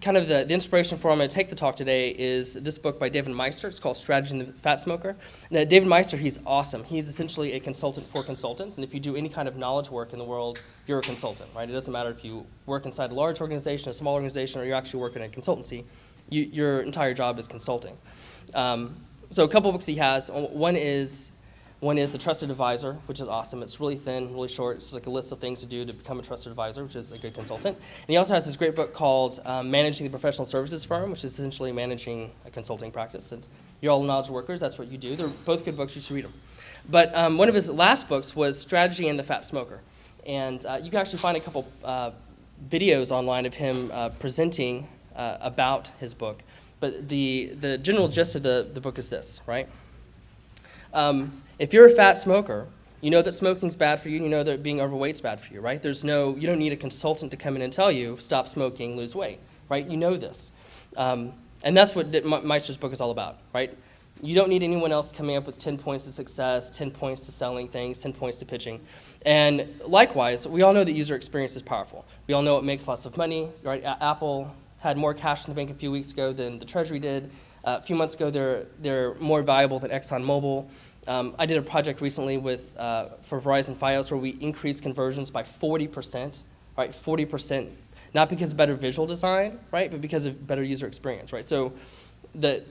kind of the, the inspiration for where I'm going to take the talk today is this book by David Maister. It's called Strategy in the Fat Smoker. Now, David Maister, he's awesome. He's essentially a consultant for consultants. And if you do any kind of knowledge work in the world, you're a consultant, right? It doesn't matter if you work inside a large organization, a small organization, or you're actually working in a consultancy. You, your entire job is consulting. Um, so a couple books he has. One is one is the Trusted Advisor, which is awesome. It's really thin, really short. It's like a list of things to do to become a trusted advisor, which is a good consultant. And he also has this great book called um, Managing the Professional Services Firm, which is essentially managing a consulting practice. And you're all knowledge workers. That's what you do. They're both good books. You should read them. But um, one of his last books was Strategy and the Fat Smoker. And uh, you can actually find a couple uh, videos online of him uh, presenting uh, about his book. But the, the general gist of the, the book is this, right? Um, if you're a fat smoker, you know that smoking's bad for you, and you know that being overweight's bad for you, right? There's no, you don't need a consultant to come in and tell you, stop smoking, lose weight, right? You know this. Um, and that's what Maister's book is all about, right? You don't need anyone else coming up with 10 points to success, 10 points to selling things, 10 points to pitching. And likewise, we all know that user experience is powerful. We all know it makes lots of money, right? A Apple had more cash in the bank a few weeks ago than the Treasury did. Uh, a few months ago, they're, they're more valuable than ExxonMobil. Um, I did a project recently with, uh, for Verizon Fios where we increased conversions by 40%, right? 40%, not because of better visual design, right? But because of better user experience, right? So the,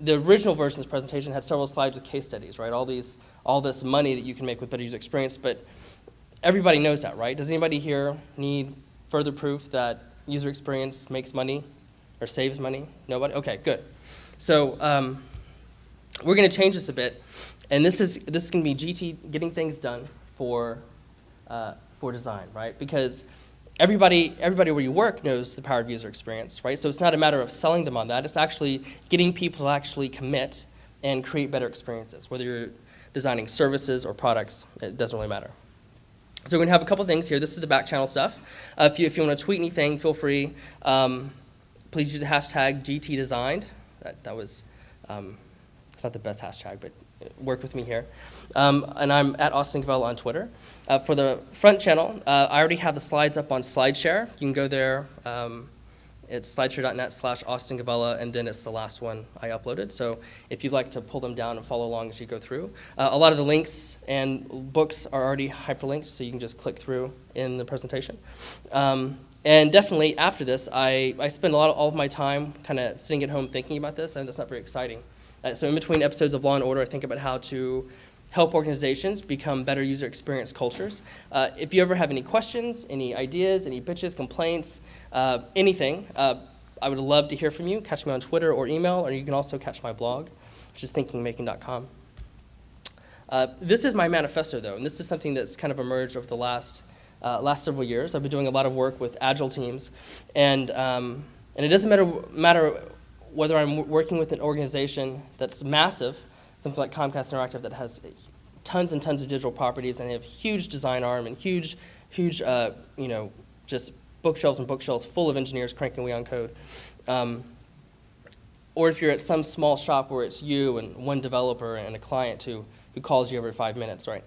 the original version of this presentation had several slides with case studies, right? All, these, all this money that you can make with better user experience, but everybody knows that, right? Does anybody here need further proof that user experience makes money or saves money? Nobody? Okay, good. So um, we're going to change this a bit. And this is, this to be GT getting things done for, uh, for design, right? Because everybody, everybody where you work knows the power of user experience, right? So it's not a matter of selling them on that. It's actually getting people to actually commit and create better experiences. Whether you're designing services or products, it doesn't really matter. So we're going to have a couple things here. This is the back channel stuff. Uh, if, you, if you want to tweet anything, feel free. Um, please use the hashtag GTDesigned. That, that was, um, it's not the best hashtag, but work with me here. Um, and I'm at Austin Govella on Twitter. Uh, for the front channel, uh, I already have the slides up on SlideShare. You can go there. Um, it's slideshare.net slash Austin Govella, and then it's the last one I uploaded. So if you'd like to pull them down and follow along as you go through. Uh, a lot of the links and books are already hyperlinked, so you can just click through in the presentation. Um, and definitely after this, I, I spend a lot of all of my time kind of sitting at home thinking about this, and that's not very exciting. Uh, so in between episodes of Law and Order, I think about how to help organizations become better user experience cultures. Uh, if you ever have any questions, any ideas, any bitches, complaints, uh, anything, uh, I would love to hear from you. Catch me on Twitter or email, or you can also catch my blog, which is thinkingmaking.com. Uh, this is my manifesto, though, and this is something that's kind of emerged over the last, uh, last several years. I've been doing a lot of work with agile teams, and, um, and it doesn't matter, matter whether I'm working with an organization that's massive, something like Comcast Interactive that has tons and tons of digital properties and they have a huge design arm and huge, huge, uh, you know, just bookshelves and bookshelves full of engineers cranking away on code. Um, or if you're at some small shop where it's you and one developer and a client who, who calls you every five minutes, right?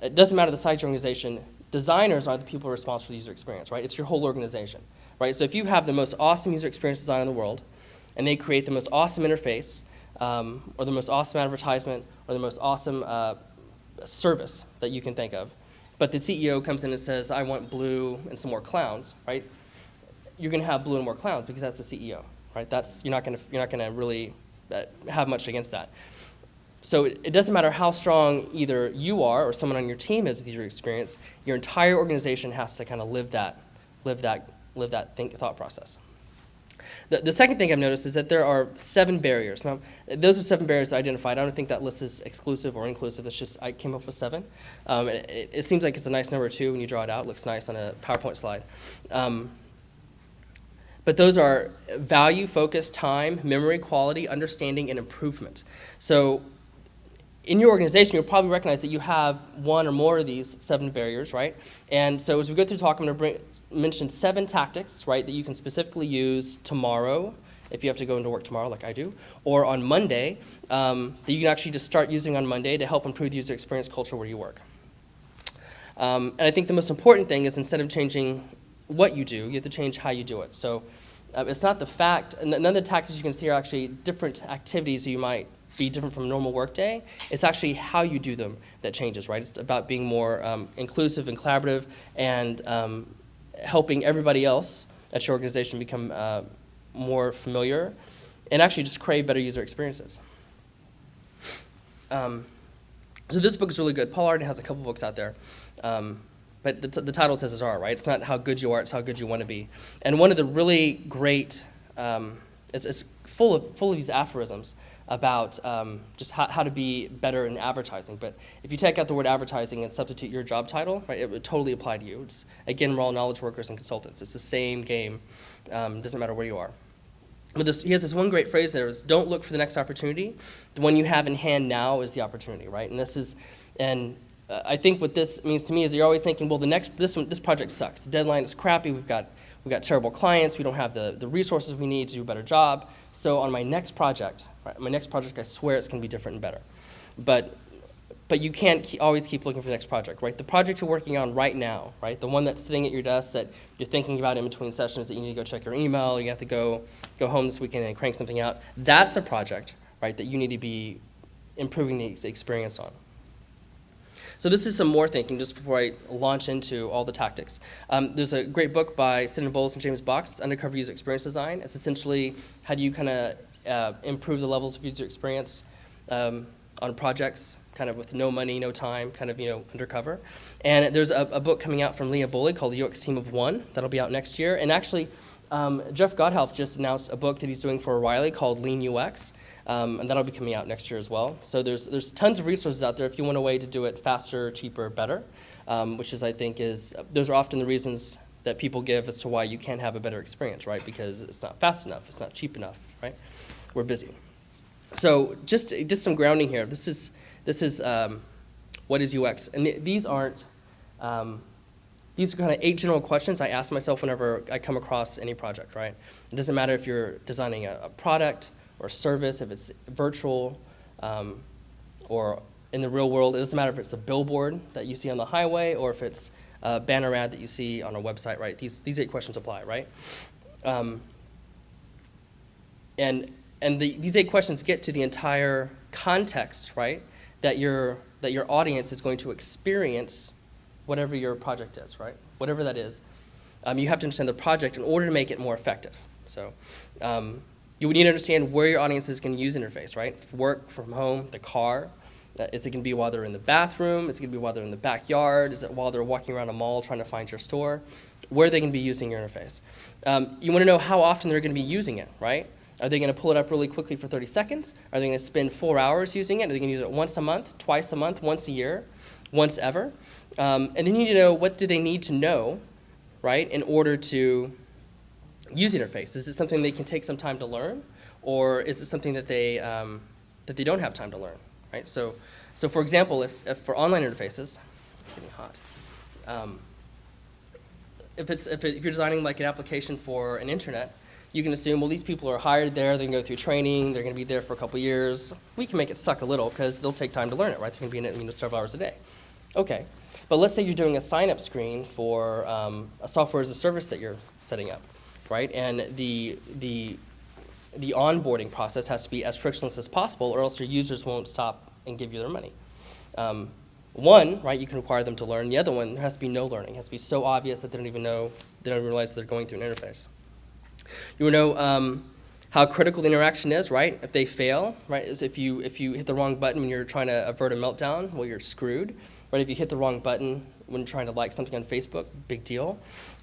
It doesn't matter the size of your organization. Designers are the people responsible for the user experience, right? It's your whole organization, right? So if you have the most awesome user experience design in the world, and they create the most awesome interface um, or the most awesome advertisement or the most awesome uh, service that you can think of. But the CEO comes in and says, I want blue and some more clowns, right? You're going to have blue and more clowns because that's the CEO, right? That's, you're not going to, you're not going to really uh, have much against that. So it, it, doesn't matter how strong either you are or someone on your team is with your experience, your entire organization has to kind of live that, live that, live that think, thought process. The, the second thing I've noticed is that there are seven barriers. Now, those are seven barriers identified. I don't think that list is exclusive or inclusive. It's just I came up with seven. Um, it, it, seems like it's a nice number too when you draw it out. It looks nice on a PowerPoint slide. Um, but those are value, focus, time, memory, quality, understanding, and improvement. So in your organization, you'll probably recognize that you have one or more of these seven barriers, right? And so as we go through talk, I'm going to bring, mentioned seven tactics, right, that you can specifically use tomorrow if you have to go into work tomorrow like I do, or on Monday um, that you can actually just start using on Monday to help improve the user experience culture where you work. Um, and I think the most important thing is instead of changing what you do, you have to change how you do it. So Uh, it's not the fact, none of the tactics you can see are actually different activities you might be different from a normal workday. It's actually how you do them that changes, right? It's about being more um, inclusive and collaborative and um, helping everybody else at your organization become uh, more familiar and actually just crave better user experiences. Um, so this book is really good. Paul Arden has a couple books out there. Um, but the, the, title says it's are, right? It's not how good you are, it's how good you want to be. And one of the really great, um, it's, it's, full, of, full of these aphorisms about um, just how, how to be better in advertising. But if you take out the word advertising and substitute your job title, right, it would totally apply to you. It's, again, we're all knowledge workers and consultants. It's the same game. Um, doesn't matter where you are. But this, he has this one great phrase there is don't look for the next opportunity. The one you have in hand now is the opportunity, right? And this is, and uh, I think what this means to me is you're always thinking, well, the next, this, one, this project sucks. The deadline is crappy. We've got, we've got terrible clients. We don't have the, the resources we need to do a better job. So on my next project, right, my next project, I swear it's going to be different and better. But, but you can't keep, always keep looking for the next project, right? The project you're working on right now, right? The one that's sitting at your desk that you're thinking about in between sessions that you need to go check your email, you have to go, go home this weekend and crank something out. That's a project, right, that you need to be improving the experience on. So this is some more thinking just before I launch into all the tactics. Um, there's a great book by Stephen Bowles and James Box, Undercover User Experience Design. It's essentially how do you kind of uh, improve the levels of user experience um, on projects, kind of with no money, no time, kind of, you know, undercover. And there's a, a book coming out from Leah Buley called The UX Team of One that'll be out next year. And actually, um, Jeff Gothelf just announced a book that he's doing for O'Reilly called Lean UX, um, and that'll be coming out next year as well. So there's, there's tons of resources out there if you want a way to do it faster, cheaper, better, um, which is, I think, is, those are often the reasons that people give as to why you can't have a better experience, right? Because it's not fast enough, it's not cheap enough, right? We're busy. So just, just some grounding here. This is, this is um, what is UX? And th these aren't, um, these are kind of eight general questions I ask myself whenever I come across any project, right? It doesn't matter if you're designing a, a product or service, if it's virtual um, or in the real world. It doesn't matter if it's a billboard that you see on the highway or if it's a banner ad that you see on a website, right? These, these eight questions apply, right? Um, and and the, these eight questions get to the entire context, right? That your, that your audience is going to experience whatever your project is, right? Whatever that is. Um, you have to understand the project in order to make it more effective. So um, you would need to understand where your audience is going to use interface, right? Work from home, the car. Uh, is it going to be while they're in the bathroom? Is it going to be while they're in the backyard? Is it while they're walking around a mall trying to find your store? Where are they going to be using your interface? Um, you want to know how often they're going to be using it, right? Are they going to pull it up really quickly for 30 seconds? Are they going to spend four hours using it? Are they going to use it once a month, twice a month, once a year, once ever? Um, and then you need to know what do they need to know, right, in order to use the interface. Is it something they can take some time to learn, or is it something that they um, that they don't have time to learn, right? So, so for example, if, if for online interfaces, it's getting hot. Um, if it's if, it, if you're designing like an application for an internet, you can assume, well, these people are hired there, going to go through training, they're going to be there for a couple years. We can make it suck a little because they'll take time to learn it, right? They're going to be in it you know, several hours a day. Okay, but let's say you're doing a sign-up screen for um, a software as a service that you're setting up, right? And the, the, the onboarding process has to be as frictionless as possible or else your users won't stop and give you their money. Um, one, right, you can require them to learn. The other one, there has to be no learning. It has to be so obvious that they don't even know, they don't realize they're going through an interface. You know um, how critical the interaction is, right? If they fail, right, is if you, if you hit the wrong button when you're trying to avert a meltdown, well, you're screwed right? If you hit the wrong button when trying to like something on Facebook, big deal.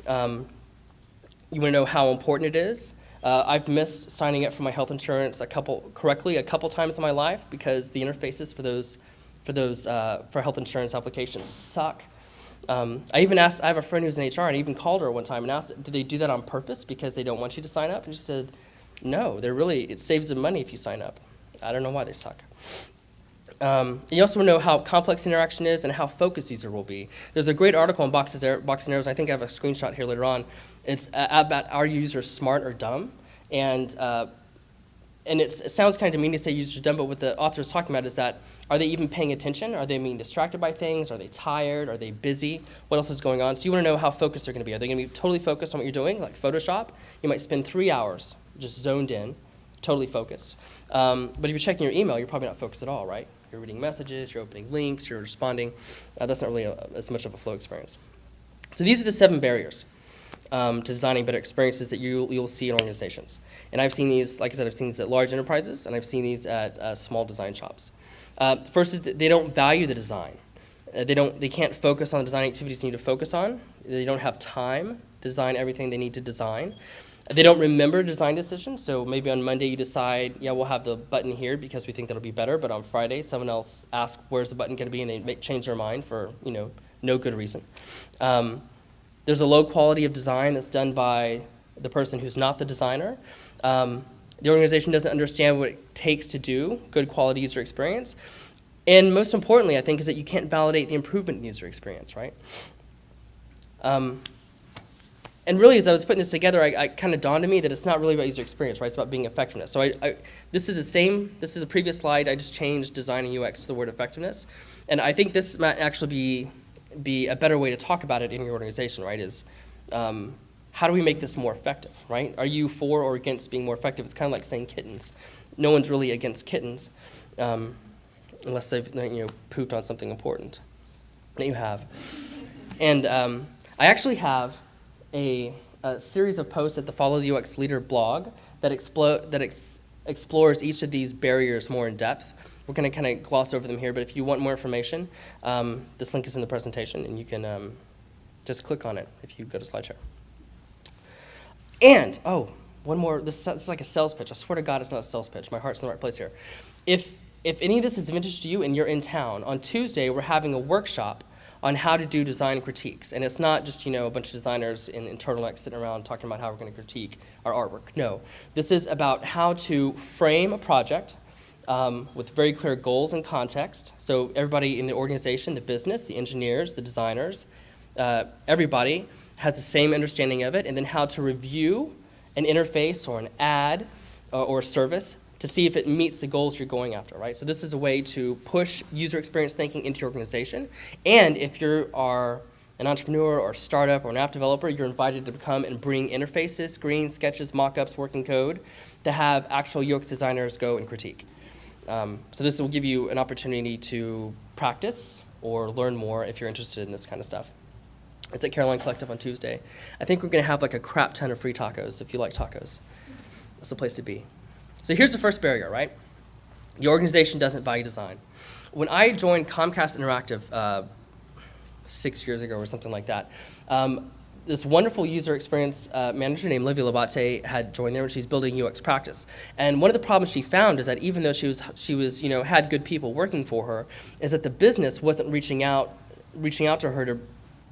Um, you want to know how important it is. Uh, I've missed signing up for my health insurance a couple correctly a couple times in my life because the interfaces for those for those uh, for health insurance applications suck. Um, I even asked. I have a friend who's in HR, and I even called her one time and asked, "Do they do that on purpose because they don't want you to sign up?" And she said, "No, they're really. It saves them money if you sign up. I don't know why they suck." Um, you also want to know how complex interaction is and how focused user will be. There's a great article on Boxes, Box and Arrows. I think I have a screenshot here later on. It's about are users smart or dumb? And, uh, and it sounds kind of mean to say users are dumb, but what the author is talking about is that are they even paying attention? Are they being distracted by things? Are they tired? Are they busy? What else is going on? So you want to know how focused they're going to be. Are they going to be totally focused on what you're doing, like Photoshop? You might spend three hours just zoned in, totally focused. Um, but if you're checking your email, you're probably not focused at all, right? You're reading messages, you're opening links, you're responding. Uh, that's not really a, as much of a flow experience. So these are the seven barriers um, to designing better experiences that you, you'll see in organizations. And I've seen these, like I said, I've seen these at large enterprises, and I've seen these at uh, small design shops. Uh, first is that they don't value the design. Uh, they, don't, they can't focus on the design activities they need to focus on. They don't have time to design everything they need to design. They don't remember design decisions, so maybe on Monday you decide, yeah, we'll have the button here because we think that'll be better, but on Friday someone else asks where's the button going to be and they make, change their mind for, you know, no good reason. Um, there's a low quality of design that's done by the person who's not the designer. Um, the organization doesn't understand what it takes to do good quality user experience. And most importantly, I think, is that you can't validate the improvement in user experience, right? Um, and really, as I was putting this together, I, I kind of dawned on me that it's not really about user experience, right? It's about being effectiveness. So I, I, this is the same, this is the previous slide. I just changed design and UX to the word effectiveness. And I think this might actually be, be a better way to talk about it in your organization, right? Is um, how do we make this more effective, right? Are you for or against being more effective? It's kind of like saying kittens. No one's really against kittens, um, unless they've you know, pooped on something important that you have. And um, I actually have a, a, series of posts at the Follow the UX Leader blog that, explo that ex explores each of these barriers more in depth. We're going to kind of gloss over them here, but if you want more information, um, this link is in the presentation, and you can um, just click on it if you go to SlideShare. And, oh, one more, this, this, is like a sales pitch. I swear to God it's not a sales pitch. My heart's in the right place here. If, if any of this is of interest to you and you're in town, on Tuesday we're having a workshop on how to do design critiques. And it's not just, you know, a bunch of designers in, in turtlenecks sitting around talking about how we're going to critique our artwork. No. This is about how to frame a project um, with very clear goals and context. So everybody in the organization, the business, the engineers, the designers, uh, everybody has the same understanding of it, and then how to review an interface or an ad uh, or a service to see if it meets the goals you're going after, right? So this is a way to push user experience thinking into your organization. And if you are an entrepreneur or startup or an app developer, you're invited to come and bring interfaces, screens, sketches, mock-ups, working code to have actual UX designers go and critique. Um, so this will give you an opportunity to practice or learn more if you're interested in this kind of stuff. It's at Caroline Collective on Tuesday. I think we're going to have like a crap ton of free tacos if you like tacos. That's the place to be. So here's the first barrier, right? The organization doesn't value design. When I joined Comcast Interactive uh, six years ago or something like that, um, this wonderful user experience uh, manager named Livia Labate had joined there and she's building UX practice. And one of the problems she found is that even though she was, she was, you know, had good people working for her, is that the business wasn't reaching out, reaching out to her to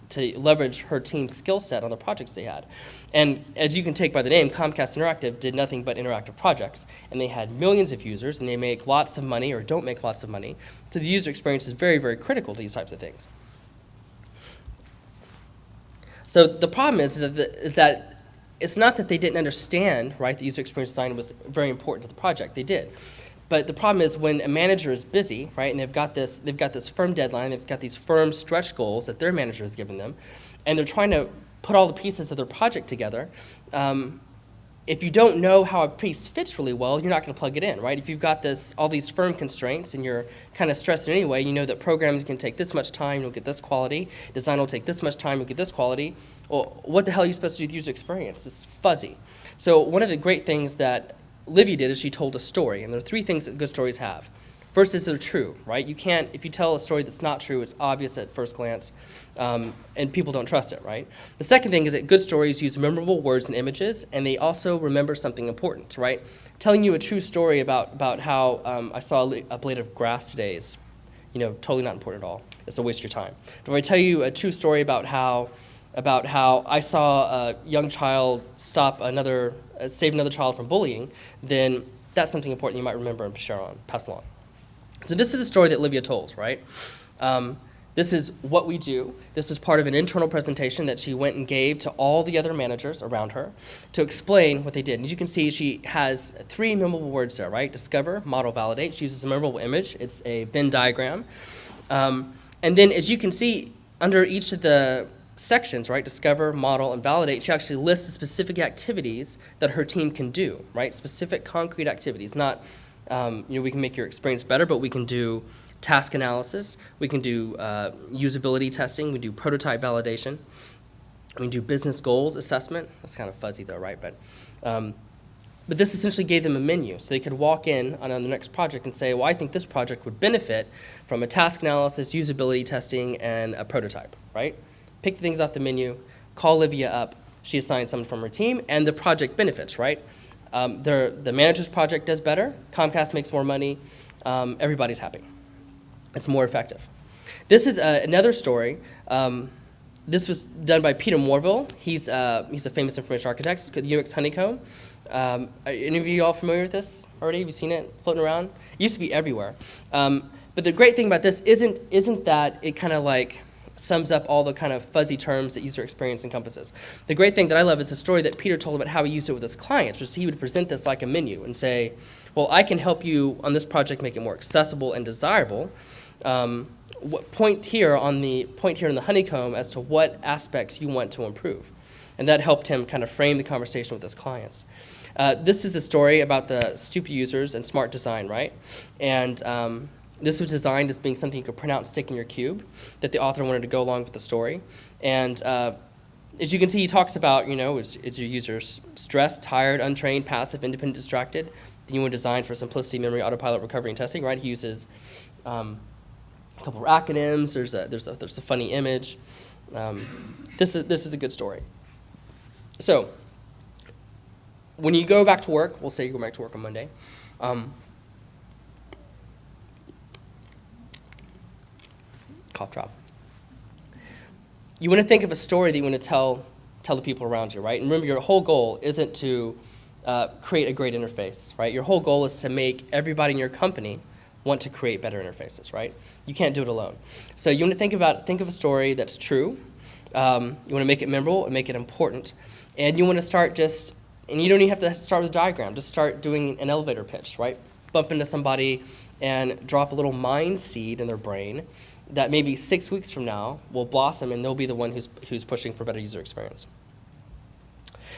to leverage her team's skill set on the projects they had. And as you can take by the name, Comcast Interactive did nothing but interactive projects. And they had millions of users, and they make lots of money or don't make lots of money. So the user experience is very, very critical to these types of things. So the problem is that, the, is that it's not that they didn't understand, right, the user experience design was very important to the project. They did. But the problem is when a manager is busy, right, and they've got this, they've got this firm deadline, they've got these firm stretch goals that their manager has given them, and they're trying to put all the pieces of their project together. Um, if you don't know how a piece fits really well, you're not going to plug it in, right? If you've got this, all these firm constraints and you're kind of stressed in any way, you know that programming can take this much time, you'll get this quality. Design will take this much time, you'll get this quality. Well, what the hell are you supposed to do with user experience? It's fuzzy. So one of the great things that Livia did is she told a story, and there are three things that good stories have. First is they're true, right? You can't, if you tell a story that's not true, it's obvious at first glance, um, and people don't trust it, right? The second thing is that good stories use memorable words and images, and they also remember something important, right? Telling you a true story about, about how um, I saw a, a blade of grass today is, you know, totally not important at all. It's a waste of your time. But if I tell you a true story about how about how I saw a young child stop another, uh, save another child from bullying, then that's something important you might remember and pass along. So this is the story that Livia told, right? Um, This is what we do. This is part of an internal presentation that she went and gave to all the other managers around her to explain what they did. And as you can see, she has three memorable words there, right? Discover, model, validate. She uses a memorable image. It's a Venn diagram. Um, and then as you can see, under each of the sections, right, discover, model, and validate, she actually lists the specific activities that her team can do, right? Specific concrete activities, not, um, you know, we can make your experience better, but we can do task analysis, we can do uh, usability testing, we do prototype validation, we do business goals assessment. That's kind of fuzzy though, right? But, um, but this essentially gave them a menu. So they could walk in on, on the next project and say, well, I think this project would benefit from a task analysis, usability testing, and a prototype, right? Pick things off the menu, call Olivia up, she assigns someone from her team, and the project benefits, right? Um, the manager's project does better, Comcast makes more money, um, everybody's happy it's more effective. This is uh, another story. Um, this was done by Peter Morville. He's, uh, he's a famous information architect. It's called UX Honeycomb. Um, are any of you all familiar with this already? Have you seen it floating around? It used to be everywhere. Um, but the great thing about this isn't, isn't that it kind of like sums up all the kind of fuzzy terms that user experience encompasses. The great thing that I love is the story that Peter told about how he used it with his clients, which he would present this like a menu and say, well, I can help you on this project make it more accessible and desirable um, point here on the point here in the honeycomb as to what aspects you want to improve. And that helped him kind of frame the conversation with his clients. Uh, this is the story about the stupid users and smart design, right? And um, this was designed as being something you could print out and stick in your cube that the author wanted to go along with the story. And uh, as you can see, he talks about, you know, is, is your users stressed, tired, untrained, passive, independent, distracted? Then you want to design for simplicity, memory, autopilot, recovery, and testing, right? He uses um, a couple of acronyms. There's a, there's a, there's a funny image. Um, this, is, this is a good story. So when you go back to work, we'll say you go back to work on Monday. Um, cough drop. You want to think of a story that you want to tell, tell the people around you, right? And remember, your whole goal isn't to uh, create a great interface, right? Your whole goal is to make everybody in your company want to create better interfaces, right? You can't do it alone. So you want to think about, think of a story that's true. Um, you want to make it memorable and make it important. And you want to start just, and you don't even have to start with a diagram, just start doing an elevator pitch, right? Bump into somebody and drop a little mind seed in their brain that maybe six weeks from now will blossom and they'll be the one who's, who's pushing for better user experience.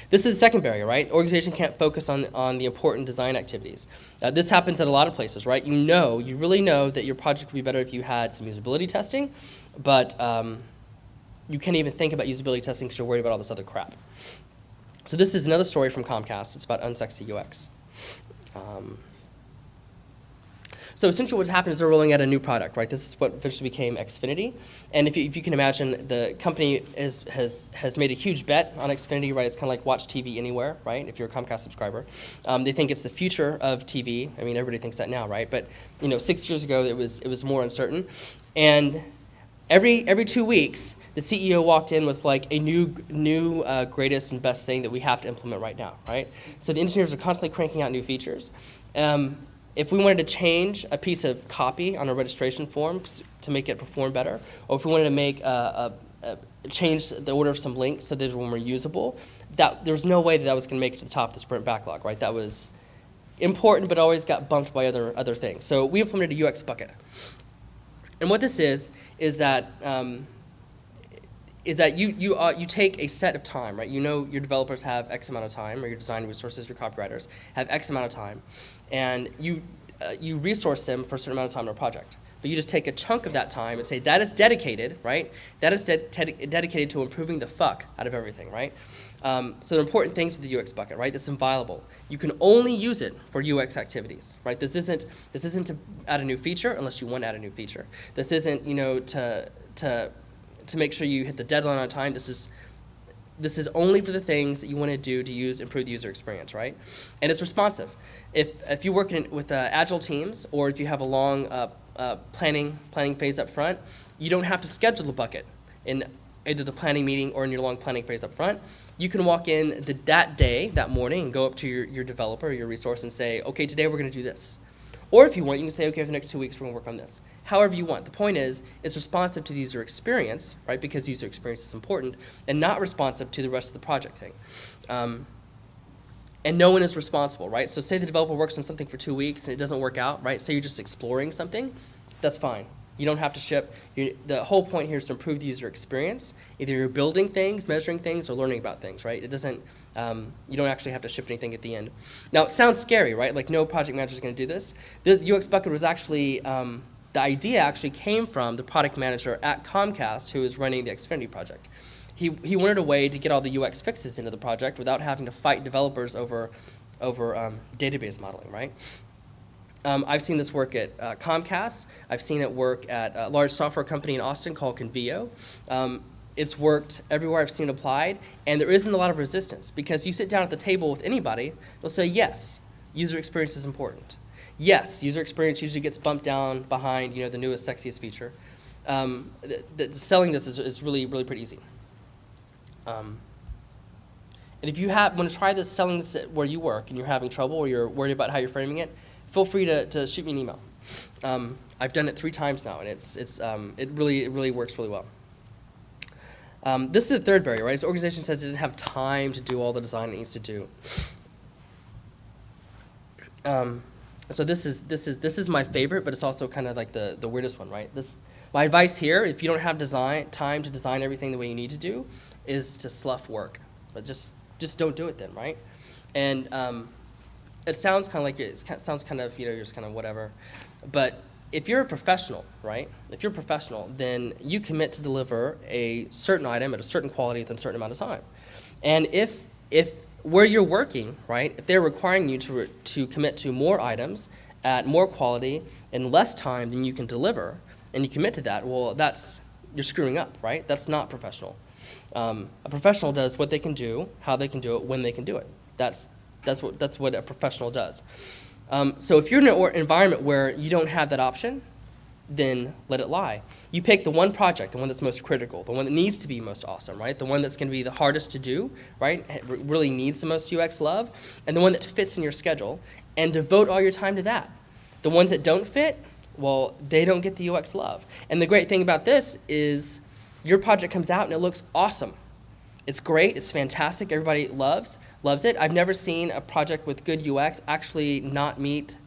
This is the second barrier, right? Organization can't focus on, on the important design activities. Uh, this happens at a lot of places, right? You know, you really know that your project would be better if you had some usability testing, but um, you can't even think about usability testing because you're worried about all this other crap. So this is another story from Comcast. It's about unsexy UX. Um, so essentially what's happened is they're rolling out a new product, right? This is what eventually became Xfinity. And if you, if you can imagine, the company is, has, has made a huge bet on Xfinity, right? It's kind of like watch TV anywhere, right? If you're a Comcast subscriber. Um, they think it's the future of TV. I mean, everybody thinks that now, right? But, you know, six years ago, it was, it was more uncertain. And every, every two weeks, the CEO walked in with like a new, new uh, greatest and best thing that we have to implement right now, right? So the engineers are constantly cranking out new features. Um, if we wanted to change a piece of copy on a registration form to make it perform better, or if we wanted to make a, a, a change the order of some links so they were more usable, that there was no way that that was going to make it to the top of the sprint backlog, right? That was important, but always got bumped by other other things. So we implemented a UX bucket, and what this is is that. Um, is that you, you, uh, you take a set of time, right? You know your developers have X amount of time, or your design resources, your copywriters have X amount of time and you, uh, you resource them for a certain amount of time in a project. But you just take a chunk of that time and say that is dedicated, right? That is de dedicated to improving the fuck out of everything, right? Um, so the important things with the UX bucket, right? That's inviolable. You can only use it for UX activities, right? This isn't this isn't to add a new feature unless you want to add a new feature. This isn't you know to to to make sure you hit the deadline on time. This is this is only for the things that you want to do to use improve the user experience, right? And it's responsive. If, if you work in, with uh, agile teams or if you have a long uh, uh, planning, planning phase up front, you don't have to schedule a bucket in either the planning meeting or in your long planning phase up front. You can walk in the, that day, that morning, and go up to your, your developer or your resource and say, okay, today we're going to do this. Or if you want, you can say, okay, for the next two weeks, we're going to work on this. However you want. The point is, it's responsive to the user experience, right? Because user experience is important, and not responsive to the rest of the project thing. Um, and no one is responsible, right? So say the developer works on something for two weeks and it doesn't work out, right? Say you're just exploring something, that's fine. You don't have to ship. You, the whole point here is to improve the user experience. Either you're building things, measuring things, or learning about things, right? It doesn't, um, you don't actually have to ship anything at the end. Now, it sounds scary, right? Like no project manager is going to do this. The UX Bucket was actually, um, the idea actually came from the product manager at Comcast who is running the Xfinity project. He, he wanted a way to get all the UX fixes into the project without having to fight developers over, over um, database modeling, right? Um, I've seen this work at uh, Comcast. I've seen it work at a large software company in Austin called Convio. Um, it's worked everywhere I've seen applied, and there isn't a lot of resistance because you sit down at the table with anybody, they'll say, yes, user experience is important. Yes, user experience usually gets bumped down behind you know, the newest, sexiest feature. Um, selling this is, is really, really pretty easy. Um, and if you have, want to try this selling this where you work and you're having trouble or you're worried about how you're framing it, feel free to, to shoot me an email. Um, I've done it three times now, and it's, it's, um, it, really, it really works really well. Um, this is the third barrier, right? The organization says it didn't have time to do all the design it needs to do. So this is, this, is, this is my favorite, but it's also kind of like the, the weirdest one, right? This, my advice here, if you don't have design, time to design everything the way you need to do, is to slough work. But just, just don't do it then, right? And um, it sounds kind of like it sounds kind of you know you're just kind of whatever, but if you're a professional, right? If you're a professional, then you commit to deliver a certain item at a certain quality within a certain amount of time. And if if where you're working, right? If they're requiring you to to commit to more items at more quality in less time than you can deliver, and you commit to that, well, that's you're screwing up, right? That's not professional. Um, a professional does what they can do, how they can do it, when they can do it. That's that's what, that's what a professional does. Um, so if you're in an environment where you don't have that option, then let it lie. You pick the one project, the one that's most critical, the one that needs to be most awesome, right? The one that's going to be the hardest to do, right? It really needs the most UX love, and the one that fits in your schedule, and devote all your time to that. The ones that don't fit, well, they don't get the UX love. And the great thing about this is your project comes out and it looks awesome. It's great, it's fantastic, everybody loves, loves it. I've never seen a project with good UX actually not meet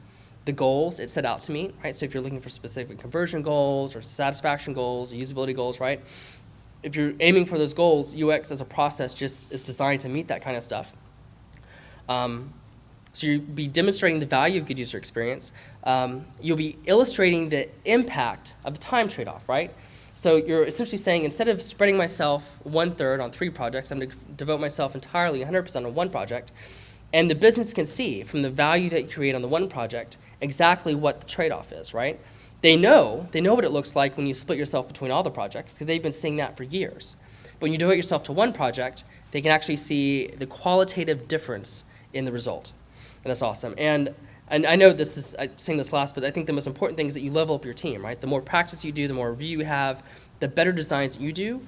the goals it set out to meet, right? So if you're looking for specific conversion goals or satisfaction goals, or usability goals, right? If you're aiming for those goals, UX as a process just is designed to meet that kind of stuff. Um, so you'll be demonstrating the value of good user experience. Um, you'll be illustrating the impact of the time trade-off, right? So you're essentially saying instead of spreading myself one third on three projects, I'm going to devote myself entirely 100% on one project. And the business can see from the value that you create on the one project exactly what the trade-off is, right? They know, they know what it looks like when you split yourself between all the projects because they've been seeing that for years. But when you devote yourself to one project, they can actually see the qualitative difference in the result. And that's awesome. And and I know this is, I'm saying this last, but I think the most important thing is that you level up your team, right? The more practice you do, the more review you have, the better designs you do,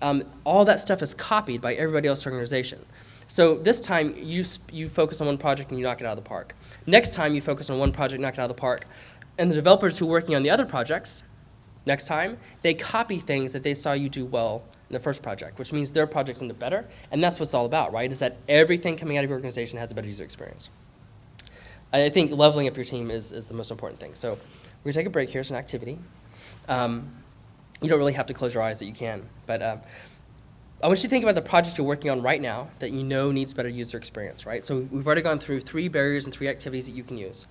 um, all that stuff is copied by everybody else in the organization. So this time, you, you focus on one project and you knock it out of the park. Next time, you focus on one project, knock it out of the park. And the developers who are working on the other projects, next time, they copy things that they saw you do well in the first project, which means their project's into better. And that's what it's all about, right? Is that everything coming out of your organization has a better user experience. I think leveling up your team is, is the most important thing. So we're to take a break here. It's an activity. Um, you don't really have to close your eyes that you can. But uh, I want you to think about the project you're working on right now that you know needs better user experience, right? So we've already gone through three barriers and three activities that you can use.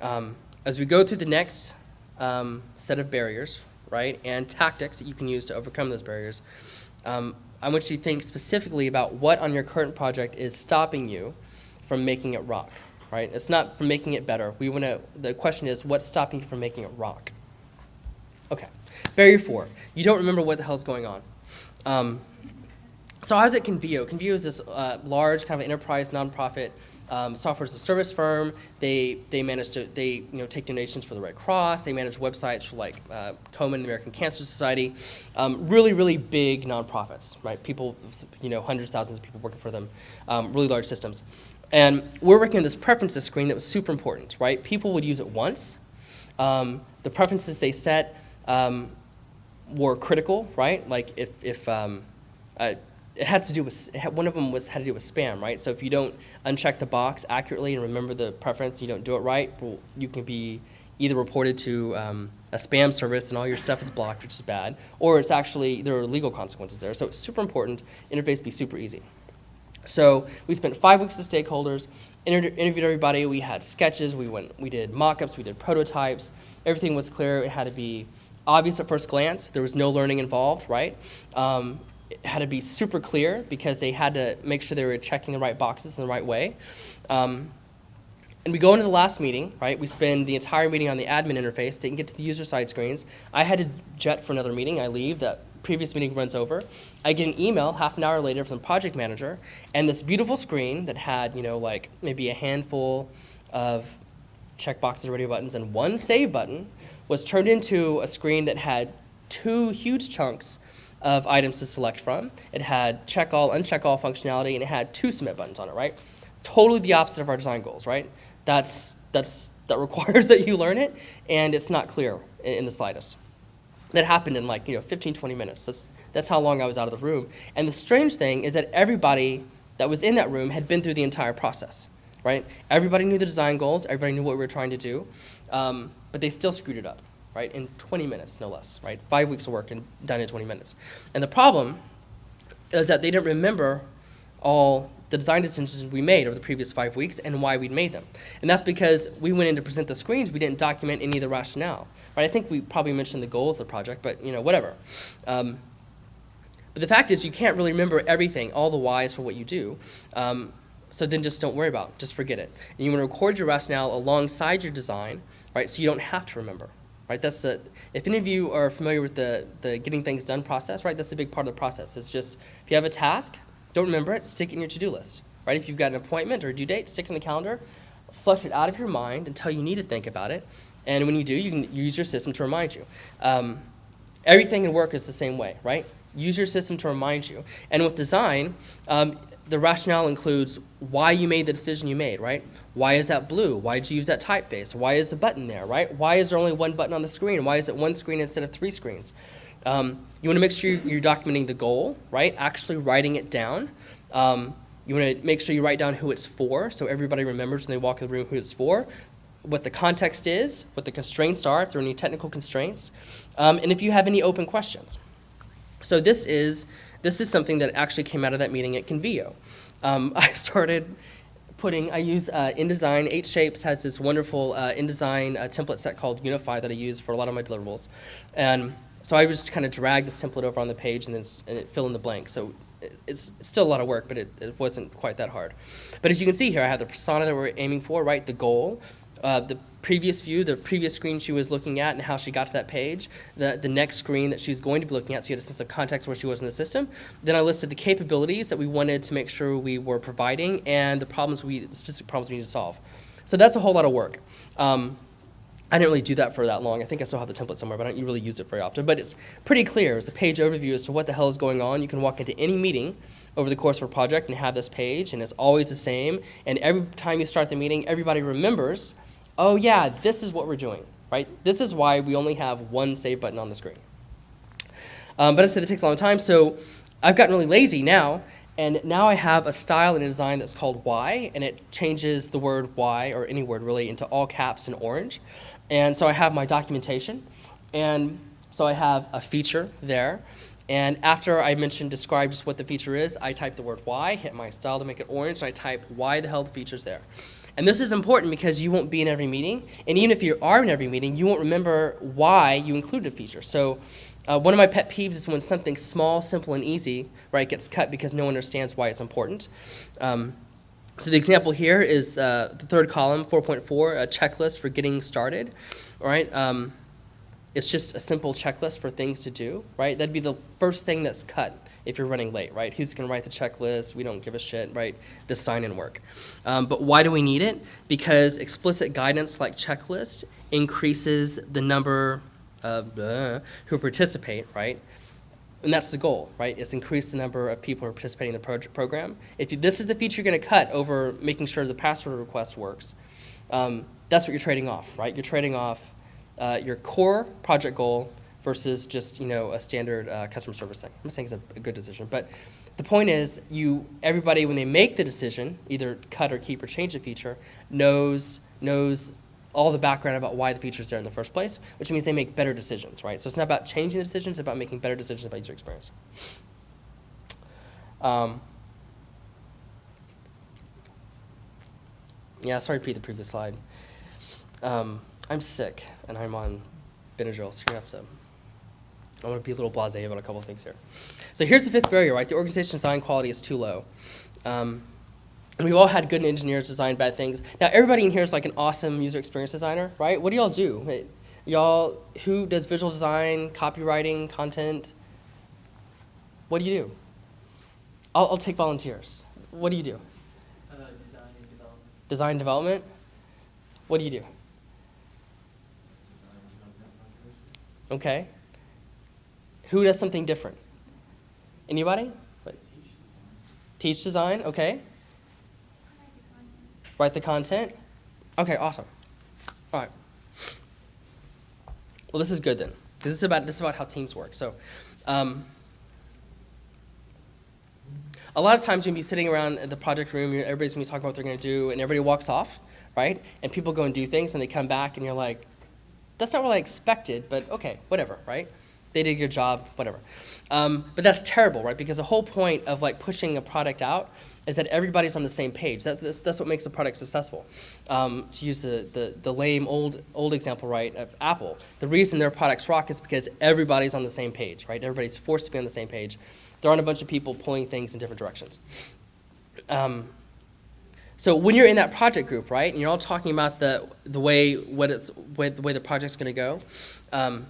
Um, as we go through the next um, set of barriers, right, and tactics that you can use to overcome those barriers, um, I want you to think specifically about what on your current project is stopping you from making it rock right? It's not from making it better. We want to, the question is, what's stopping you from making it rock? Okay, barrier four, you don't remember what the hell's going on. Um, so I was at Convio. Convio is this uh, large kind of enterprise nonprofit um, software as a service firm. They they manage to they you know take donations for the Red Cross. They manage websites for like uh, Komen, the American Cancer Society. Um, really really big nonprofits, right? People you know hundreds thousands of people working for them. Um, really large systems. And we're working on this preferences screen that was super important, right? People would use it once. Um, the preferences they set um, were critical, right? Like if, if uh, it has to do with, one of them was, had to do with spam, right? So if you don't uncheck the box accurately and remember the preference, you don't do it right, well, you can be either reported to um, a spam service and all your stuff is blocked, which is bad, or it's actually, there are legal consequences there. So it's super important, interface be super easy. So we spent five weeks with stakeholders, inter- interviewed everybody. We had sketches. We went. We did mock-ups. We did prototypes. Everything was clear. It had to be obvious at first glance. There was no learning involved, right? Um, had to be super clear because they had to make sure they were checking the right boxes in the right way. Um, and we go into the last meeting, right? We spend the entire meeting on the admin interface, didn't get to the user side screens. I had to jet for another meeting. I leave. That previous meeting runs over. I get an email half an hour later from the project manager, and this beautiful screen that had, you know, like maybe a handful of checkboxes radio buttons and one save button was turned into a screen that had two huge chunks of items to select from. It had check all, uncheck all functionality, and it had two submit buttons on it, right? Totally the opposite of our design goals, right? That's, that's, that requires that you learn it, and it's not clear in, in the slightest. That happened in like, you know, 15, 20 minutes. That's, that's how long I was out of the room. And the strange thing is that everybody that was in that room had been through the entire process, right? Everybody knew the design goals, everybody knew what we were trying to do, um, but they still screwed it up, right? In 20 minutes, no less, right? Five weeks of work and done in 20 minutes. And the problem is that they didn't remember all the design decisions we made over the previous five weeks and why we'd made them. And that's because we went in to present the screens, we didn't document any of the rationale. Right? I think we probably mentioned the goals of the project, but you know, whatever. Um, but the fact is, you can't really remember everything, all the whys for what you do. Um, so then just don't worry about it. Just forget it. And you want to record your rationale alongside your design, right? So you don't have to remember. Right? That's the, if any of you are familiar with the, the getting things done process, right? That's a big part of the process. It's just if you have a task, don't remember it, stick it in your to-do list. Right? If you've got an appointment or a due date, stick it in the calendar, flush it out of your mind until you need to think about it. And when you do, you can use your system to remind you. Um, everything in work is the same way, right? Use your system to remind you. And with design, um, the rationale includes why you made the decision you made, right? Why is that blue? Why did you use that typeface? Why is the button there, right? Why is there only one button on the screen? Why is it one screen instead of three screens? Um, you want to make sure you're documenting the goal, right? Actually writing it down. Um, you want to make sure you write down who it's for, so everybody remembers when they walk in the room who it's for, what the context is, what the constraints are, if there are any technical constraints, um, and if you have any open questions. So this is this is something that actually came out of that meeting at Convio. Um, I started putting, I use uh, InDesign, 8Shapes has this wonderful uh, InDesign uh, template set called Unify that I use for a lot of my deliverables. And so I just kind of drag this template over on the page and then and it fill in the blank. So it, it's still a lot of work, but it, it wasn't quite that hard. But as you can see here, I have the persona that we're aiming for, right? The goal, uh, the previous view, the previous screen she was looking at and how she got to that page, the, the next screen that she was going to be looking at, so you had a sense of context where she was in the system. Then I listed the capabilities that we wanted to make sure we were providing and the problems we, the specific problems we need to solve. So that's a whole lot of work. Um, I didn't really do that for that long. I think I still have the template somewhere, but I don't really use it very often. But it's pretty clear. It's a page overview as to what the hell is going on. You can walk into any meeting over the course of a project and have this page, and it's always the same. And every time you start the meeting, everybody remembers oh yeah, this is what we're doing, right? This is why we only have one save button on the screen. Um, but I said it takes a long time, so I've gotten really lazy now, and now I have a style and a design that's called Y, and it changes the word Y, or any word really, into all caps and orange. And so I have my documentation, and so I have a feature there. And after I mentioned describe just what the feature is, I type the word Y, hit my style to make it orange, and I type why the hell the feature's there. And this is important because you won't be in every meeting. And even if you are in every meeting, you won't remember why you included a feature. So uh, one of my pet peeves is when something small, simple, and easy, right, gets cut because no one understands why it's important. Um, so the example here is uh, the third column, 4.4, a checklist for getting started, right? Um, it's just a simple checklist for things to do, right? That'd be the first thing that's cut if you're running late, right? Who's going to write the checklist? We don't give a shit, right? Just sign in work. Um, but why do we need it? Because explicit guidance like checklist increases the number of uh, who participate, right? And that's the goal, right? Is increase the number of people who are participating in the pro program. If you, this is the feature you're going to cut over making sure the password request works, um, that's what you're trading off, right? You're trading off uh, your core project goal versus just you know a standard uh, customer service thing. I'm not saying it's a, a good decision, but the point is, you everybody when they make the decision, either cut or keep or change a feature, knows knows all the background about why the feature is there in the first place, which means they make better decisions, right? So it's not about changing the decisions, it's about making better decisions about user experience. Um, yeah, sorry to repeat the previous slide. Um, I'm sick, and I'm on Benadryl, so you're going to have to I want to be a little blasé about a couple of things here. So here's the fifth barrier, right? The organization design quality is too low. Um, and we've all had good engineers design bad things. Now, everybody in here is like an awesome user experience designer, right? What do y'all do? Y'all, who does visual design, copywriting, content? What do you do? I'll, I'll take volunteers. What do you do? Uh, design and development. Design development? What do you do? Okay. Who does something different? Anybody? What? Teach design, okay. Write the content. Okay, awesome. All right. Well, this is good then. This is about this is about how teams work. So, um, a lot of times you'll be sitting around the project room, everybody's gonna be talking about what they're gonna do, and everybody walks off, right? And people go and do things, and they come back, and you're like, that's not what I expected, but okay, whatever, right? They did a good job, whatever. Um, but that's terrible, right? Because the whole point of like pushing a product out is that everybody's on the same page. That's, that's, that's what makes the product successful. Um, to use the, the, the lame old, old example, right, of Apple, the reason their products rock is because everybody's on the same page, right? Everybody's forced to be on the same page. There aren't a bunch of people pulling things in different directions. Um, so when you're in that project group, right, and you're all talking about the, the way, what it's, way, the way the project's going to go, um,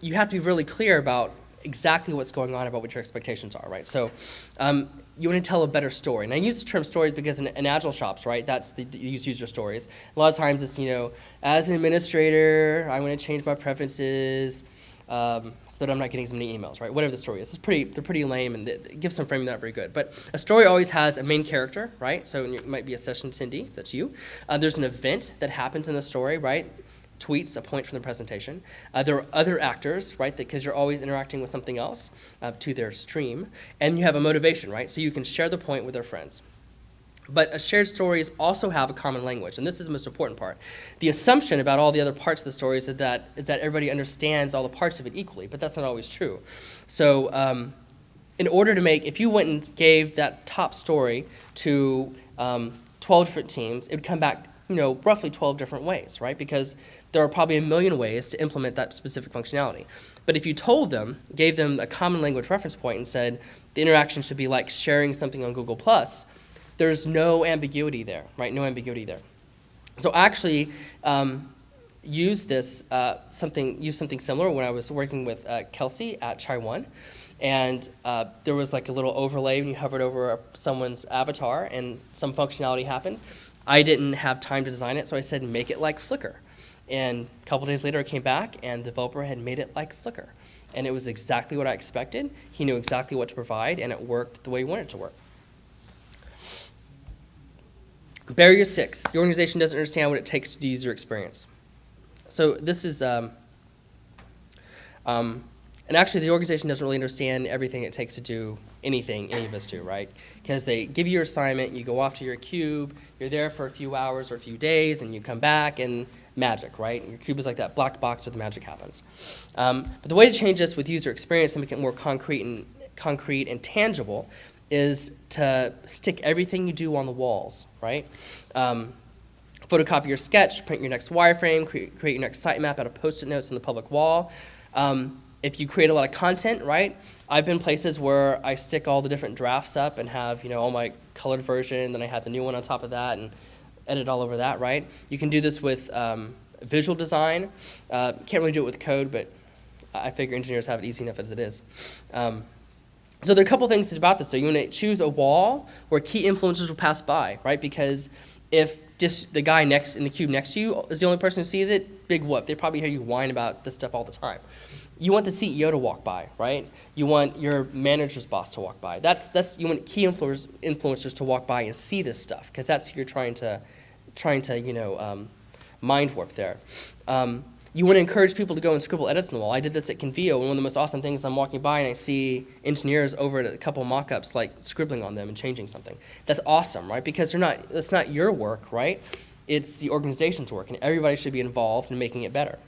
you have to be really clear about exactly what's going on about what your expectations are, right? So um, you want to tell a better story. And I use the term stories because in, in agile shops, right, that's the you use user stories. A lot of times it's, you know, as an administrator, I want to change my preferences um, so that I'm not getting so many emails, right? Whatever the story is. It's pretty, they're pretty lame and it gives some framing not very good. But a story always has a main character, right? So it might be a session attendee, that's you. Uh, there's an event that happens in the story, right? Tweets a point from the presentation. Uh, there are other actors, right, because you're always interacting with something else uh, to their stream. And you have a motivation, right? So you can share the point with their friends. But a shared stories also have a common language, and this is the most important part. The assumption about all the other parts of the story is that, is that everybody understands all the parts of it equally, but that's not always true. So um, in order to make, if you went and gave that top story to um, 12 different teams, it would come back you know, roughly 12 different ways, right? Because there are probably a million ways to implement that specific functionality. But if you told them, gave them a common language reference point and said the interaction should be like sharing something on Google+, there's no ambiguity there, right? No ambiguity there. So actually, um, use this uh, something use something similar when I was working with uh, Kelsey at Chai One, and uh, there was like a little overlay when you hovered over someone's avatar and some functionality happened. I didn't have time to design it, so I said make it like Flickr. And a couple days later, I came back, and the developer had made it like Flickr. And it was exactly what I expected. He knew exactly what to provide, and it worked the way he wanted it to work. Barrier six, the organization doesn't understand what it takes to do user experience. So this is, um, um, and actually the organization doesn't really understand everything it takes to do anything any of us do, right? Because they give you your assignment, you go off to your cube, you're there for a few hours or a few days, and you come back and magic, right? Your cube is like that black box where the magic happens. Um, but the way to change this with user experience and make it more concrete and concrete and tangible is to stick everything you do on the walls, right? Um, photocopy your sketch, print your next wireframe, create, create your next sitemap out of post-it notes on the public wall. Um, if you create a lot of content, right? I've been places where I stick all the different drafts up and have, you know, all my colored version, then I have the new one on top of that, and edit all over that, right? You can do this with um, visual design. Uh, can't really do it with code, but I figure engineers have it easy enough as it is. Um, so there are a couple things about this. So you want to choose a wall where key influencers will pass by, right? Because if just the guy next in the cube next to you is the only person who sees it, big whoop. They probably hear you whine about this stuff all the time. You want the CEO to walk by, right? You want your manager's boss to walk by. That's that's you want key influencers, influencers to walk by and see this stuff because that's who you're trying to trying to you know um, mind warp there. Um, you want to encourage people to go and scribble edits on the wall. I did this at Convio, and one of the most awesome things I'm walking by and I see engineers over at a couple mock-ups like scribbling on them and changing something. That's awesome, right? Because they're not, that's not your work, right? It's the organization's work, and everybody should be involved in making it better.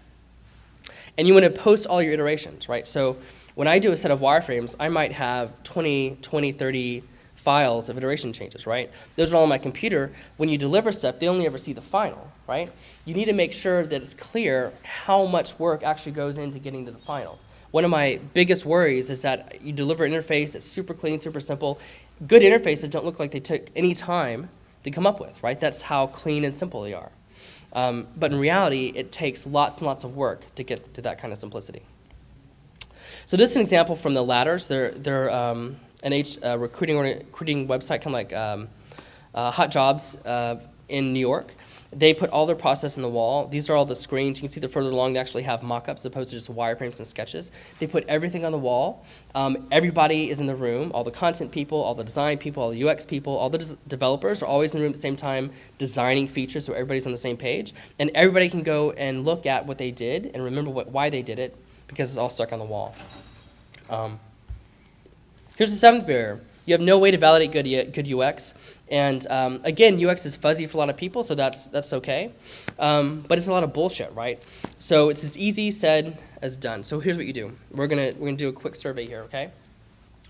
And you want to post all your iterations, right? So when I do a set of wireframes, I might have 20, 20, 30 files of iteration changes, right? Those are all on my computer. When you deliver stuff, they only ever see the final, right? You need to make sure that it's clear how much work actually goes into getting to the final. One of my biggest worries is that you deliver an interface that's super clean, super simple. Good interfaces don't look like they took any time to come up with, right? That's how clean and simple they are. Um, but in reality, it takes lots and lots of work to get to that kind of simplicity. So this is an example from the ladders. They're, they're um, an H, uh, recruiting, recruiting website, kind of like um, uh, Hot Jobs uh, in New York. They put all their process in the wall. These are all the screens. You can see they're further along. They actually have mock-ups opposed to just wireframes and sketches. They put everything on the wall. Um, everybody is in the room. All the content people, all the design people, all the UX people, all the developers are always in the room at the same time designing features so everybody's on the same page. And everybody can go and look at what they did and remember what, why they did it because it's all stuck on the wall. Um, here's the seventh barrier. You have no way to validate good, good UX. And um, again, UX is fuzzy for a lot of people, so that's, that's okay. Um, but it's a lot of bullshit, right? So it's as easy said as done. So here's what you do. We're gonna, we're gonna do a quick survey here, okay?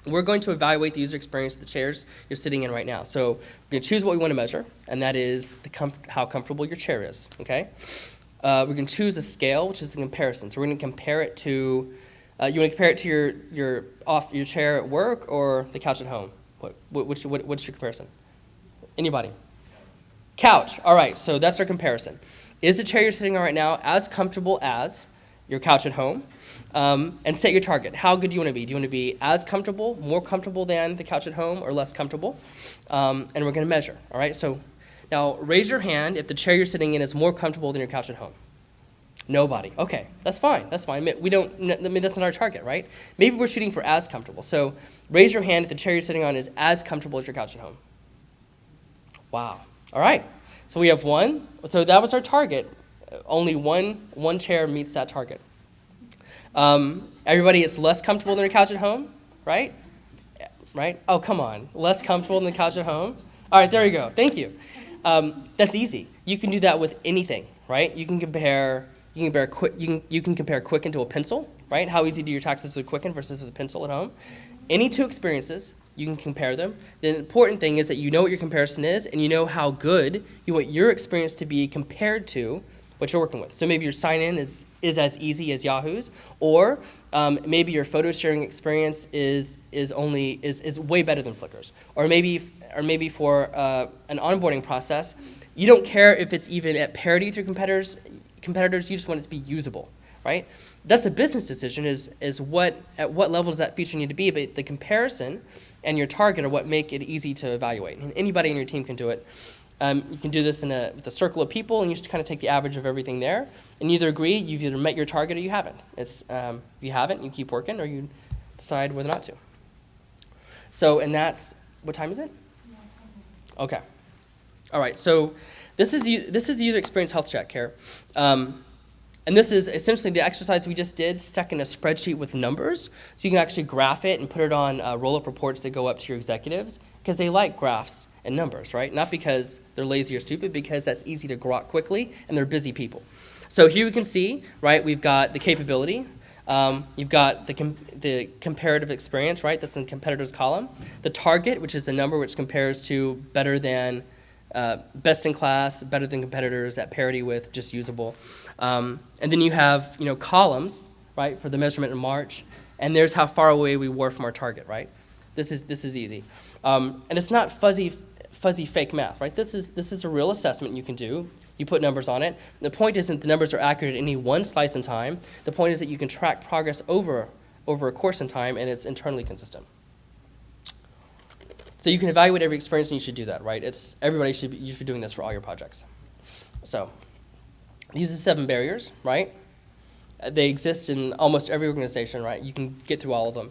We're going to evaluate the user experience of the chairs you're sitting in right now. So we're gonna choose what we wanna measure, and that is the how comfortable your chair is, okay? Uh, we're gonna choose a scale, which is a comparison. So we're gonna compare it to uh, you want to compare it to your, your, off, your chair at work or the couch at home? What, what, which, what, what's your comparison? Anybody? Couch. All right, so that's our comparison. Is the chair you're sitting on right now as comfortable as your couch at home? Um, and set your target. How good do you want to be? Do you want to be as comfortable, more comfortable than the couch at home, or less comfortable? Um, and we're going to measure. All right, so now raise your hand if the chair you're sitting in is more comfortable than your couch at home. Nobody. Okay, that's fine. That's fine. We don't. I mean, that's not our target, right? Maybe we're shooting for as comfortable. So raise your hand if the chair you're sitting on is as comfortable as your couch at home. Wow. All right. So we have one. So that was our target. Only one one chair meets that target. Um, everybody is less comfortable than your couch at home, right? Right? Oh, come on. Less comfortable than the couch at home. All right, there you go. Thank you. Um, that's easy. You can do that with anything, right? You can compare you can compare quick. You can you can compare Quicken to a pencil, right? How easy do your taxes with Quicken versus with a pencil at home? Any two experiences, you can compare them. The important thing is that you know what your comparison is, and you know how good you want your experience to be compared to what you're working with. So maybe your sign-in is is as easy as Yahoo's, or um, maybe your photo sharing experience is is only is is way better than Flickr's, or maybe or maybe for uh, an onboarding process, you don't care if it's even at parity through competitors competitors, you just want it to be usable, right? That's a business decision is, is what, at what level does that feature need to be, but the comparison and your target are what make it easy to evaluate. And anybody in your team can do it. Um, you can do this in a, with a circle of people, and you just kind of take the average of everything there, and either agree you've either met your target or you haven't. It's, um, if you haven't, you keep working, or you decide whether or not to. So, and that's, what time is it? Okay. All right, so this is, this is the user experience health check here. Um, and this is essentially the exercise we just did stuck in a spreadsheet with numbers. So you can actually graph it and put it on uh, roll-up reports that go up to your executives because they like graphs and numbers, right? Not because they're lazy or stupid, because that's easy to grok quickly and they're busy people. So here we can see, right, we've got the capability. Um, you've got the, com the comparative experience, right? That's in competitors column. The target, which is the number which compares to better than uh, best in class, better than competitors, at parity with, just usable. Um, and then you have you know columns, right, for the measurement in March, and there's how far away we were from our target, right? This is this is easy, um, and it's not fuzzy fuzzy fake math, right? This is this is a real assessment you can do. You put numbers on it. The point isn't the numbers are accurate at any one slice in time. The point is that you can track progress over over a course in time, and it's internally consistent. So you can evaluate every experience and you should do that, right? It's, everybody should be, you should be doing this for all your projects. So these are seven barriers, right? Uh, they exist in almost every organization, right? You can get through all of them.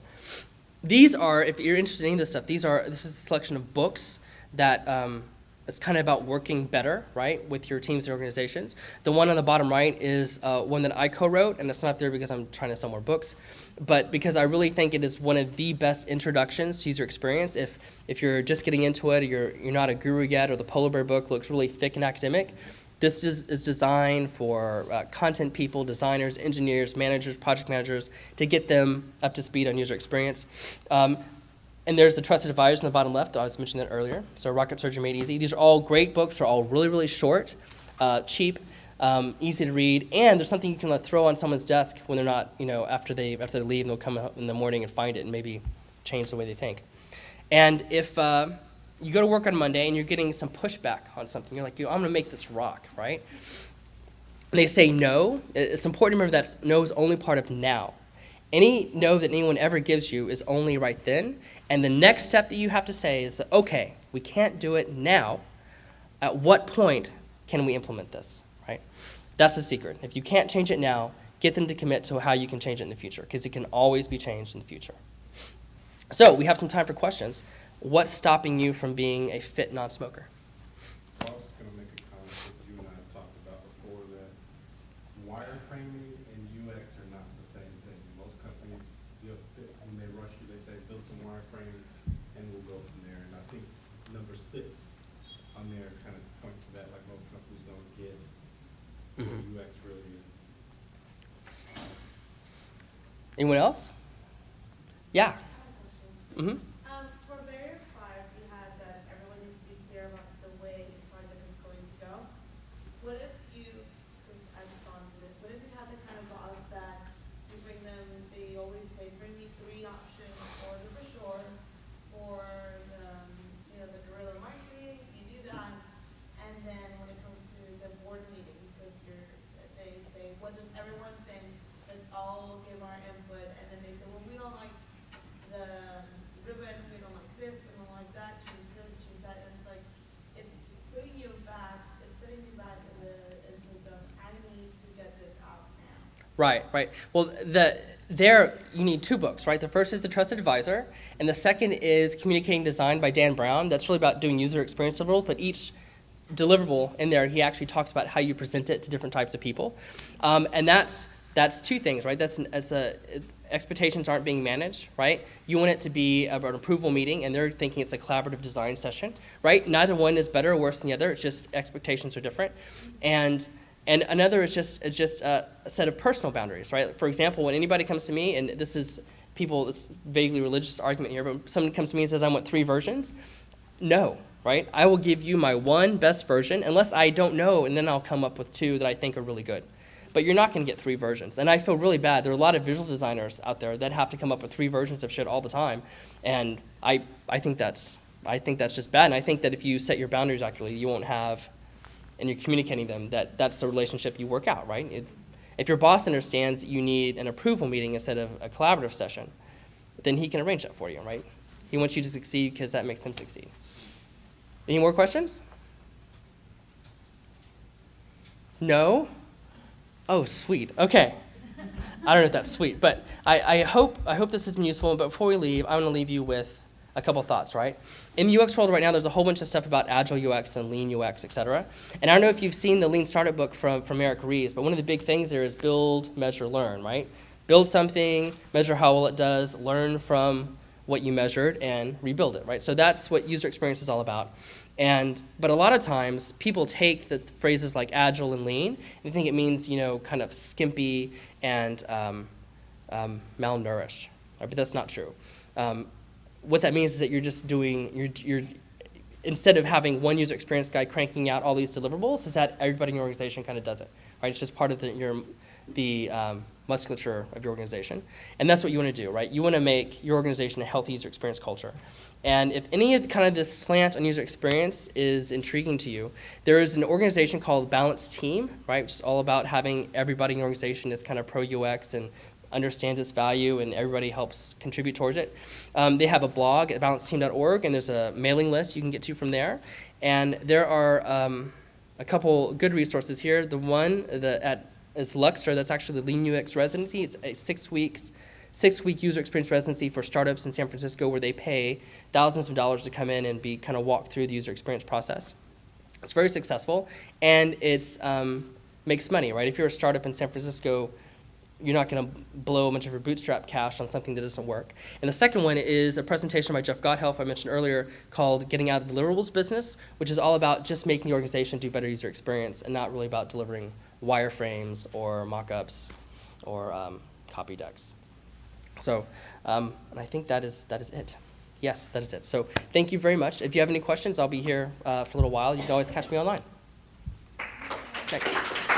These are, if you're interested in this stuff, these are, this is a selection of books that um, It's kind of about working better, right, with your teams and organizations. The one on the bottom right is uh, one that I co-wrote, and it's not there because I'm trying to sell more books, but because I really think it is one of the best introductions to user experience. If if you're just getting into it, or you're you're not a guru yet, or the Polar Bear book looks really thick and academic, this is, is designed for uh, content people, designers, engineers, managers, project managers to get them up to speed on user experience. Um, and there's the Trusted Advisors in the bottom left. I was mentioning that earlier. So Rocket Surgery Made Easy. These are all great books. They're all really, really short, uh, cheap, um, easy to read, and there's something you can like, throw on someone's desk when they're not, you know, after they after they leave, and they'll come up in the morning and find it and maybe change the way they think. And if uh, you go to work on Monday and you're getting some pushback on something, you're like, I'm going to make this rock, right? And they say no. It's important to remember that no is only part of now. Any no that anyone ever gives you is only right then. And the next step that you have to say is, okay, we can't do it now. At what point can we implement this, right? That's the secret. If you can't change it now, get them to commit to how you can change it in the future, because it can always be changed in the future. So we have some time for questions. What's stopping you from being a fit non-smoker? I was gonna make a comment that you and I have talked about before, that wireframing and UX are not the same thing. Most companies, you know, they- when they rush you, they say, build some wireframe and we'll go from there. And I think number six on there kind of point to that, like most companies don't get what Mhm. UX really is. Anyone else? Yeah. Mm-hmm. Um, for barrier five, you had that everyone needs to be clear about the way the project is going to go. What if you, because I've gone through this, what if you had the kind of boss that you bring them, they always say, bring me three options for the brochure, for the, um, you know, the guerrilla marketing, you do that, and then when it comes to the board meeting, because you're, they say, what does everyone think? Let's all give our input, and then they say, well, we don't like the ribbon, we don't like this, we don't like that, choose this, choose that, and it's like, it's putting you back, it's setting you back in the instance of, I need to get this out now. Right, right. Well, the there you need two books, right? The first is the Trusted Advisor, and the second is Communicating Design by Dan Brown. That's really about doing user experience deliverables, but each deliverable in there, he actually talks about how you present it to different types of people, um, and that's that's two things, right? That's an, as a expectations aren't being managed, right? You want it to be an approval meeting, and they're thinking it's a collaborative design session, right? Neither one is better or worse than the other. It's just expectations are different, and and another is just is just a, set of personal boundaries, right? For example, when anybody comes to me, and this is people, this vaguely religious argument here, but someone comes to me and says, "I want three versions," no, right? I will give you my one best version, unless I don't know, and then I'll come up with two that I think are really good. But you're not going to get three versions, and I feel really bad. There are a lot of visual designers out there that have to come up with three versions of shit all the time, and I I think that's I think that's just bad. And I think that if you set your boundaries accurately, you won't have and you're communicating them that that's the relationship you work out, right? If, if your boss understands you need an approval meeting instead of a collaborative session, then he can arrange that for you, right? He wants you to succeed because that makes him succeed. Any more questions? No? Oh, sweet. Okay. I don't know if that's sweet, but I, I hope I hope this has been useful. But before we leave, I want to leave you with a couple thoughts, right? In the UX world right now, there's a whole bunch of stuff about agile UX and lean UX, et cetera. And I don't know if you've seen the Lean Startup book from, from Eric Ries, but one of the big things there is build, measure, learn, right? Build something, measure how well it does, learn from what you measured, and rebuild it, right? So that's what user experience is all about. And, but a lot of times, people take the phrases like agile and lean, and they think it means, you know, kind of skimpy and um, um, malnourished, right? but that's not true. Um, what that means is that you're just doing, you're, you're, instead of having one user experience guy cranking out all these deliverables, is that everybody in your organization kind of does it, right? It's just part of the, your, the um, musculature of your organization. And that's what you want to do, right? You want to make your organization a healthy user experience culture. And if any of kind of this slant on user experience is intriguing to you, there is an organization called Balanced Team, right? Which is all about having everybody in your organization is kind of pro UX and understands its value and everybody helps contribute towards it. Um, they have a blog at balancedteam.org and there's a mailing list you can get to from there. And there are um, a couple good resources here. The one the, at is LUXr, that's actually the Lean UX residency. It's a six weeks, six week user experience residency for startups in San Francisco where they pay thousands of dollars to come in and be kind of walked through the user experience process. It's very successful, and it's um, makes money, right? If you're a startup in San Francisco, you're not going to blow a bunch of your bootstrap cash on something that doesn't work. And the second one is a presentation by Jeff Gothelf I mentioned earlier called "Getting Out of the Deliverables Business," which is all about just making the organization do better user experience, and not really about delivering wireframes or mock-ups or um, copy decks. So, um, and I think that is that is it. Yes, that is it. So, thank you very much. If you have any questions, I'll be here uh, for a little while. You can always catch me online. Thanks.